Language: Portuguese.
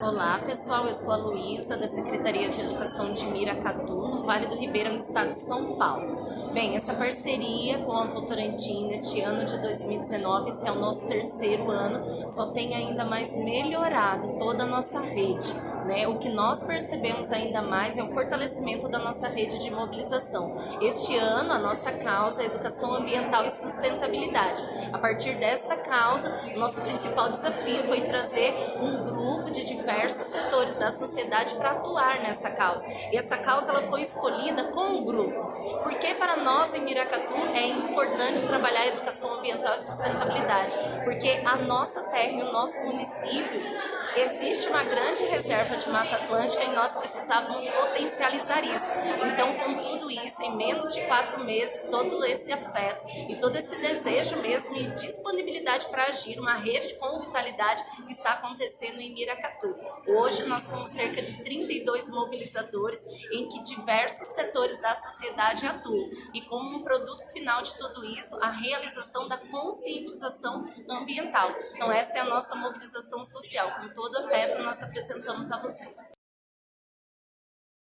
Olá pessoal, eu sou a Luísa da Secretaria de Educação de Miracatu, no Vale do Ribeira, no estado de São Paulo. Bem, essa parceria com a Votorantim neste ano de 2019, esse é o nosso terceiro ano, só tem ainda mais melhorado toda a nossa rede. Né? O que nós percebemos ainda mais é o fortalecimento da nossa rede de mobilização. Este ano, a nossa causa é educação ambiental e sustentabilidade. A partir desta causa, nosso principal desafio foi trazer um grupo de diversos setores da sociedade para atuar nessa causa. E essa causa ela foi escolhida com o grupo, porque para nós em Miracatu é importante trabalhar a educação ambiental e sustentabilidade, porque a nossa terra e o nosso município existe uma grande reserva de Mata Atlântica e nós precisávamos potencializar isso. Então, com tudo isso, em menos de quatro meses, todo esse afeto e todo esse desejo mesmo e disponibilidade para agir, uma rede com vitalidade está acontecendo em Miracatu. Hoje nós somos cerca de 32 mobilizadores em que diversos setores da sociedade atuam e como um produto final de tudo isso, a realização da conscientização ambiental. Então esta é a nossa mobilização social, com todo afeto nós apresentamos a vocês.